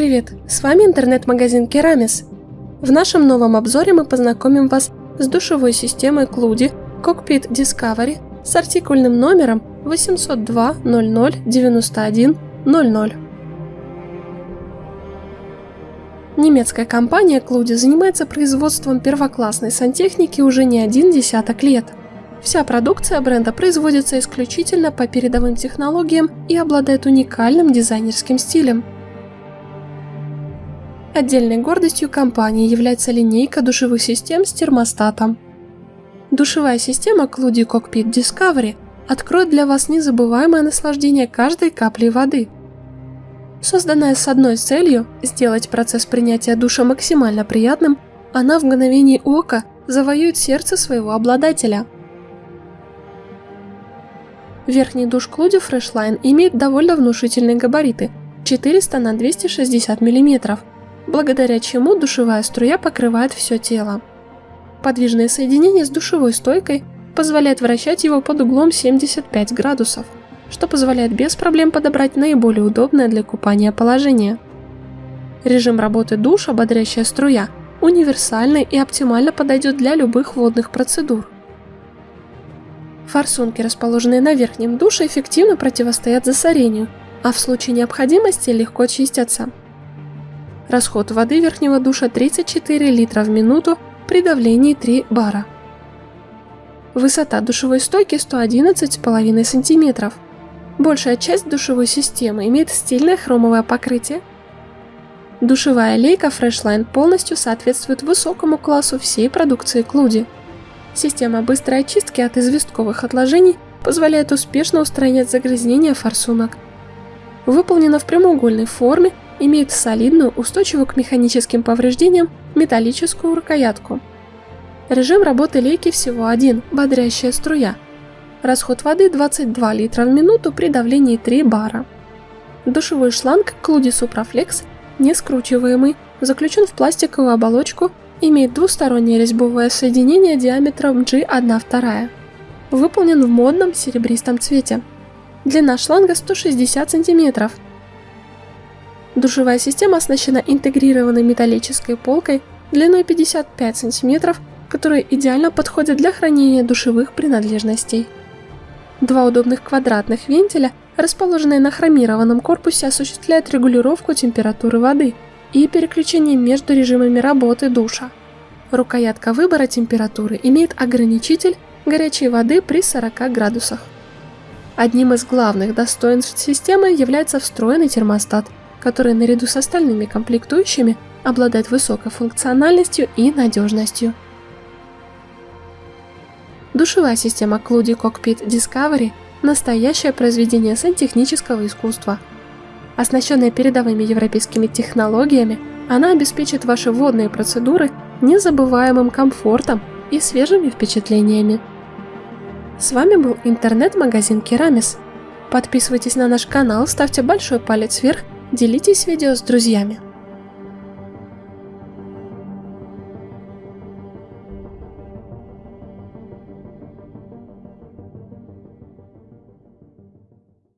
привет! С вами интернет-магазин Керамис. В нашем новом обзоре мы познакомим вас с душевой системой Клуди Cockpit Discovery с артикульным номером 802 00 91 00. Немецкая компания Клуди занимается производством первоклассной сантехники уже не один десяток лет. Вся продукция бренда производится исключительно по передовым технологиям и обладает уникальным дизайнерским стилем – Отдельной гордостью компании является линейка душевых систем с термостатом. Душевая система Cludi Cockpit Discovery откроет для вас незабываемое наслаждение каждой капли воды. Созданная с одной целью – сделать процесс принятия душа максимально приятным, она в мгновение ока завоюет сердце своего обладателя. Верхний душ Cludi Freshline имеет довольно внушительные габариты – 400 на 260 мм, благодаря чему душевая струя покрывает все тело. Подвижное соединение с душевой стойкой позволяет вращать его под углом 75 градусов, что позволяет без проблем подобрать наиболее удобное для купания положение. Режим работы душа «Бодрящая струя» универсальный и оптимально подойдет для любых водных процедур. Форсунки, расположенные на верхнем душе, эффективно противостоят засорению, а в случае необходимости легко чистятся. Расход воды верхнего душа 34 литра в минуту при давлении 3 бара. Высота душевой стойки 111,5 см. Большая часть душевой системы имеет стильное хромовое покрытие. Душевая лейка Freshline полностью соответствует высокому классу всей продукции Клуди. Система быстрой очистки от известковых отложений позволяет успешно устранять загрязнения форсунок. Выполнена в прямоугольной форме имеет солидную, устойчивую к механическим повреждениям металлическую рукоятку. Режим работы лейки всего один – бодрящая струя. Расход воды 22 литра в минуту при давлении 3 бара. Душевой шланг Cludi Supraflex, не скручиваемый, заключен в пластиковую оболочку, имеет двустороннее резьбовое соединение диаметром G1,2. Выполнен в модном серебристом цвете. Длина шланга 160 см, Душевая система оснащена интегрированной металлической полкой длиной 55 см, которая идеально подходит для хранения душевых принадлежностей. Два удобных квадратных вентиля, расположенные на хромированном корпусе, осуществляют регулировку температуры воды и переключение между режимами работы душа. Рукоятка выбора температуры имеет ограничитель горячей воды при 40 градусах. Одним из главных достоинств системы является встроенный термостат – который наряду с остальными комплектующими обладает высокой функциональностью и надежностью. Душевая система Cludi Cockpit Discovery – настоящее произведение сантехнического искусства. Оснащенная передовыми европейскими технологиями, она обеспечит ваши водные процедуры незабываемым комфортом и свежими впечатлениями. С вами был интернет-магазин Керамис. Подписывайтесь на наш канал, ставьте большой палец вверх Делитесь видео с друзьями.